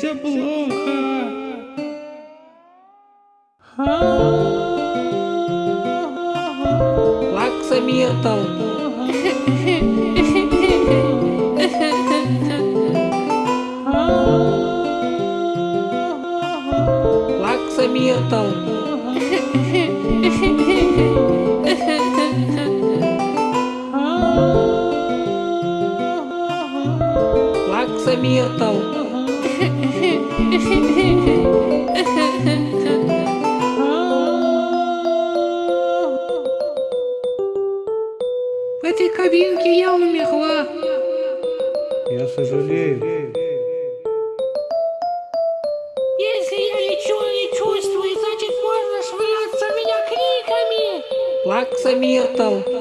se é burra. Laksa Mietal. Laksa Mietal. Laksa В этой кабинке я умерла. Я сожалею. Если я ничего не чувствую, значит можно швыряться меня криками. Лаксамиртал.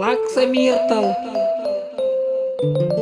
Laksa Mirtal. Então. Thank you.